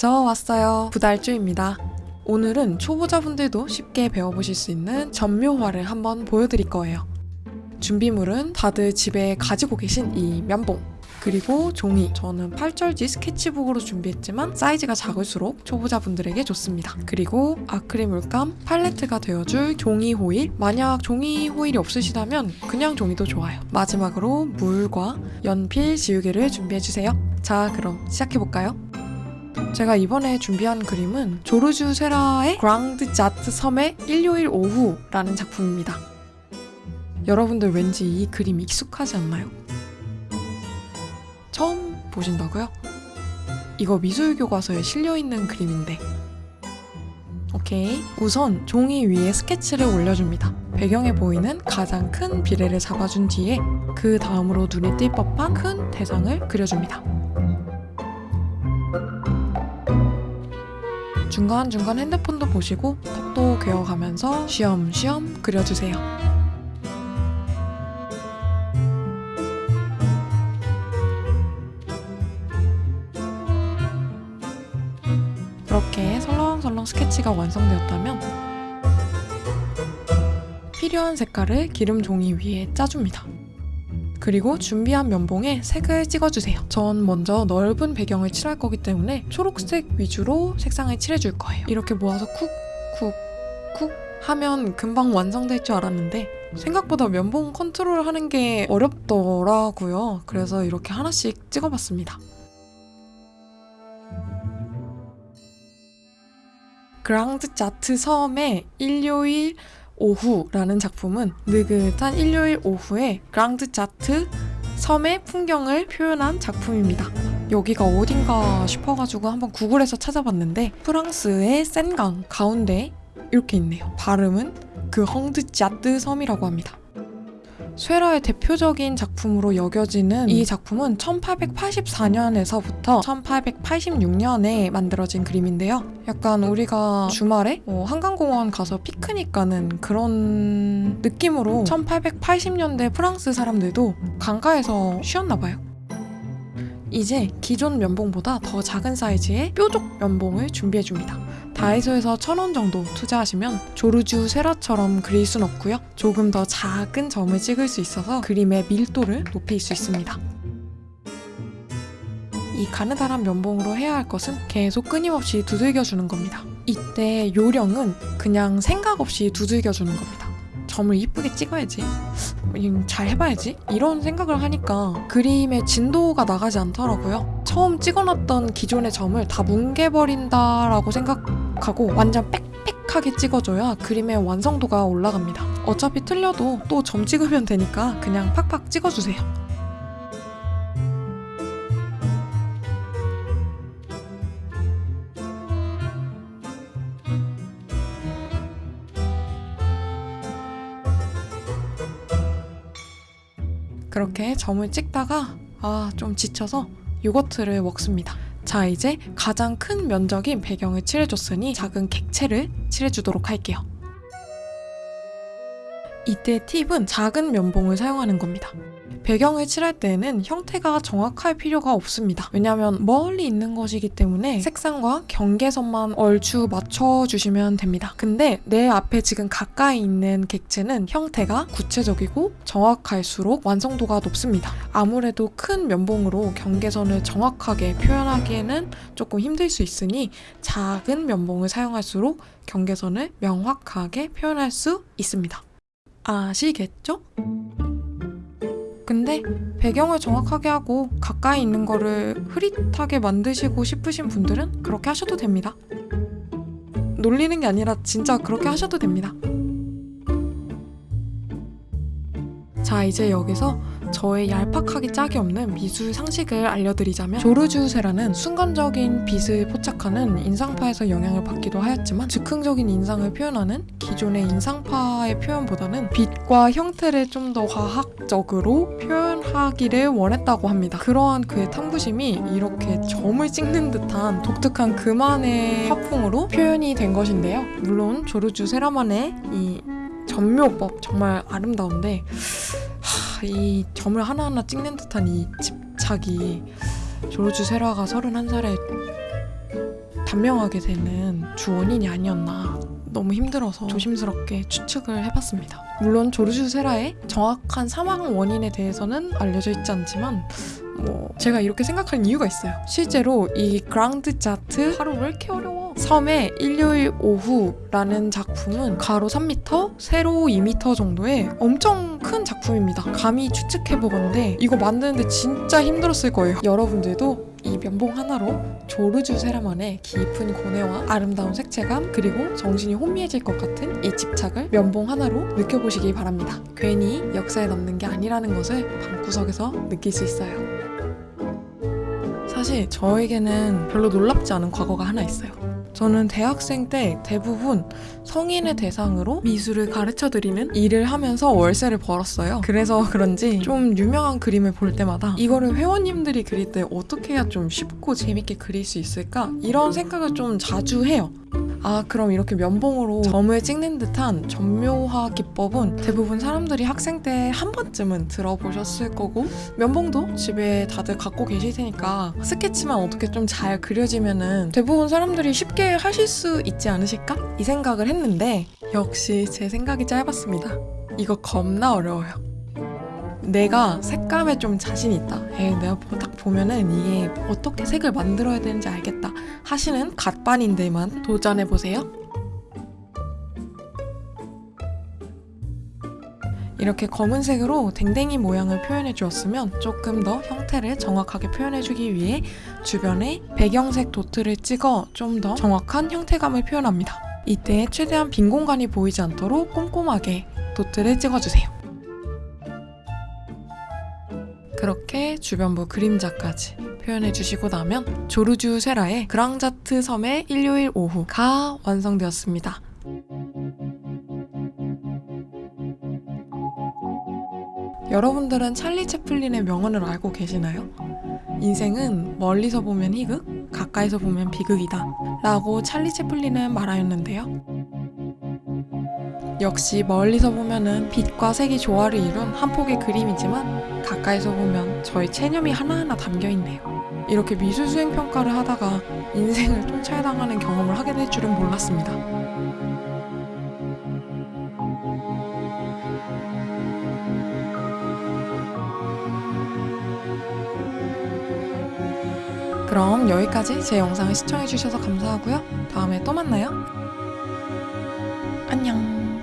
저 왔어요. 부달주입니다. 오늘은 초보자분들도 쉽게 배워보실 수 있는 전묘화를 한번 보여드릴 거예요. 준비물은 다들 집에 가지고 계신 이 면봉 그리고 종이 저는 8절지 스케치북으로 준비했지만 사이즈가 작을수록 초보자분들에게 좋습니다. 그리고 아크릴 물감 팔레트가 되어줄 종이 호일 만약 종이 호일이 없으시다면 그냥 종이도 좋아요. 마지막으로 물과 연필 지우개를 준비해주세요. 자 그럼 시작해볼까요? 제가 이번에 준비한 그림은 조르주 세라의 그랑드 자트 섬의 일요일 오후라는 작품입니다. 여러분들 왠지 이 그림 익숙하지 않나요? 처음 보신다고요? 이거 미술 교과서에 실려있는 그림인데 오케이 우선 종이 위에 스케치를 올려줍니다 배경에 보이는 가장 큰 비례를 잡아준 뒤에 그 다음으로 눈에 띌 법한 큰 대상을 그려줍니다 중간중간 핸드폰도 보시고 턱도 괴어가면서 쉬엄쉬엄 그려주세요 이렇게 설렁설렁 스케치가 완성되었다면 필요한 색깔을 기름 종이 위에 짜줍니다. 그리고 준비한 면봉에 색을 찍어주세요. 전 먼저 넓은 배경을 칠할 거기 때문에 초록색 위주로 색상을 칠해줄 거예요. 이렇게 모아서 쿡, 쿡, 쿡 하면 금방 완성될 줄 알았는데 생각보다 면봉 컨트롤 하는 게 어렵더라고요. 그래서 이렇게 하나씩 찍어봤습니다. 그랑드 자트 섬의 일요일 오후라는 작품은 느긋한 일요일 오후에 그랑드 자트 섬의 풍경을 표현한 작품입니다. 여기가 어딘가 싶어가지고 한번 구글에서 찾아봤는데 프랑스의 센강 가운데 이렇게 있네요. 발음은 그 헝드 자트 섬이라고 합니다. 쇠라의 대표적인 작품으로 여겨지는 이 작품은 1884년에서부터 1886년에 만들어진 그림인데요. 약간 우리가 주말에 뭐 한강공원 가서 피크닉 가는 그런 느낌으로 1880년대 프랑스 사람들도 강가에서 쉬었나 봐요. 이제 기존 면봉보다 더 작은 사이즈의 뾰족 면봉을 준비해줍니다. 다이소에서 천원 정도 투자하시면 조르주 세라처럼 그릴 순 없고요. 조금 더 작은 점을 찍을 수 있어서 그림의 밀도를 높일 수 있습니다. 이 가느다란 면봉으로 해야 할 것은 계속 끊임없이 두들겨 주는 겁니다. 이때 요령은 그냥 생각 없이 두들겨 주는 겁니다. 점을 이쁘게 찍어야지. 잘 해봐야지. 이런 생각을 하니까 그림의 진도가 나가지 않더라고요. 처음 찍어놨던 기존의 점을 다 뭉개버린다라고 생각 하고 완전 빽빽하게 찍어줘야 그림의 완성도가 올라갑니다. 어차피 틀려도 또 점 찍으면 되니까 그냥 팍팍 찍어주세요. 그렇게 점을 찍다가 아 좀 지쳐서 요거트를 먹습니다. 자 이제 가장 큰 면적인 배경을 칠해줬으니 작은 객체를 칠해주도록 할게요. 이때 팁은 작은 면봉을 사용하는 겁니다. 배경을 칠할 때에는 형태가 정확할 필요가 없습니다. 왜냐하면 멀리 있는 것이기 때문에 색상과 경계선만 얼추 맞춰주시면 됩니다. 근데 내 앞에 지금 가까이 있는 객체는 형태가 구체적이고 정확할수록 완성도가 높습니다. 아무래도 큰 면봉으로 경계선을 정확하게 표현하기에는 조금 힘들 수 있으니 작은 면봉을 사용할수록 경계선을 명확하게 표현할 수 있습니다. 아시겠죠? 근데 배경을 정확하게 하고 가까이 있는 거를 흐릿하게 만드시고 싶으신 분들은 그렇게 하셔도 됩니다. 놀리는 게 아니라 진짜 그렇게 하셔도 됩니다. 자 이제 여기서 저의 얄팍하기 짝이 없는 미술 상식을 알려드리자면 조르주세라는 순간적인 빛을 포착하는 인상파에서 영향을 받기도 하였지만 즉흥적인 인상을 표현하는 기존의 인상파의 표현보다는 빛과 형태를 좀더 화학적으로 표현하기를 원했다고 합니다. 그러한 그의 탐구심이 이렇게 점을 찍는 듯한 독특한 그만의 화풍으로 표현이 된 것인데요. 물론 조르주 세라만의 이 전묘법 정말 아름다운데 하, 이 점을 하나하나 찍는 듯한 이 집착이 조르주 세라가 31살에 단명하게 되는 주 원인이 아니었나 너무 힘들어서 조심스럽게 추측을 해봤습니다. 물론 조르주 세라의 정확한 사망 원인에 대해서는 알려져 있지 않지만 뭐 제가 이렇게 생각하는 이유가 있어요. 실제로 이 그랑드 자트 하루 왜 이렇게 어려워? 섬의 일요일 오후라는 작품은 가로 3m, 세로 2m 정도의 엄청 큰 작품입니다. 감히 추측해보건데 이거 만드는데 진짜 힘들었을 거예요. 여러분들도 이 면봉 하나로 조르주 세라만의 깊은 고뇌와 아름다운 색채감 그리고 정신이 혼미해질 것 같은 이 집착을 면봉 하나로 느껴보시기 바랍니다. 괜히 역사에 남는 게 아니라는 것을 방구석에서 느낄 수 있어요. 사실 저에게는 별로 놀랍지 않은 과거가 하나 있어요. 저는 대학생 때 대부분 성인의 대상으로 미술을 가르쳐 드리는 일을 하면서 월세를 벌었어요. 그래서 그런지 좀 유명한 그림을 볼 때마다 이거를 회원님들이 그릴 때 어떻게 해야 좀 쉽고 재밌게 그릴 수 있을까? 이런 생각을 좀 자주 해요. 아, 그럼 이렇게 면봉으로 점을 찍는 듯한 점묘화 기법은 대부분 사람들이 학생 때 한 번쯤은 들어보셨을 거고, 면봉도 집에 다들 갖고 계실 테니까 스케치만 어떻게 좀 잘 그려지면은 대부분 사람들이 쉽게 하실 수 있지 않으실까? 이 생각을 했는데, 역시 제 생각이 짧았습니다. 이거 겁나 어려워요. 내가 색감에 좀 자신 있다. 에 내가 보- 딱 보면은 이게 어떻게 색을 만들어야 되는지 알겠다. 하시는 갓반인들만 도전해 보세요. 이렇게 검은색으로 댕댕이 모양을 표현해 주었으면 조금 더 형태를 정확하게 표현해 주기 위해 주변에 배경색 도트를 찍어 좀 더 정확한 형태감을 표현합니다. 이때 최대한 빈 공간이 보이지 않도록 꼼꼼하게 도트를 찍어주세요. 주변부 그림자까지 표현해 주시고 나면 조르주 세라의 그랑자트 섬의 일요일 오후가 완성되었습니다. 여러분들은 찰리 채플린의 명언을 알고 계시나요? 인생은 멀리서 보면 희극, 가까이서 보면 비극이다. 라고 찰리 채플린은 말하였는데요. 역시 멀리서 보면은 빛과 색이 조화를 이룬 한 폭의 그림이지만 가까이서 보면 저의 체념이 하나하나 담겨 있네요. 이렇게 미술 수행 평가를 하다가 인생을 통찰당하는 경험을 하게 될 줄은 몰랐습니다. 그럼 여기까지 제 영상을 시청해주셔서 감사하고요. 다음에 또 만나요. 안녕.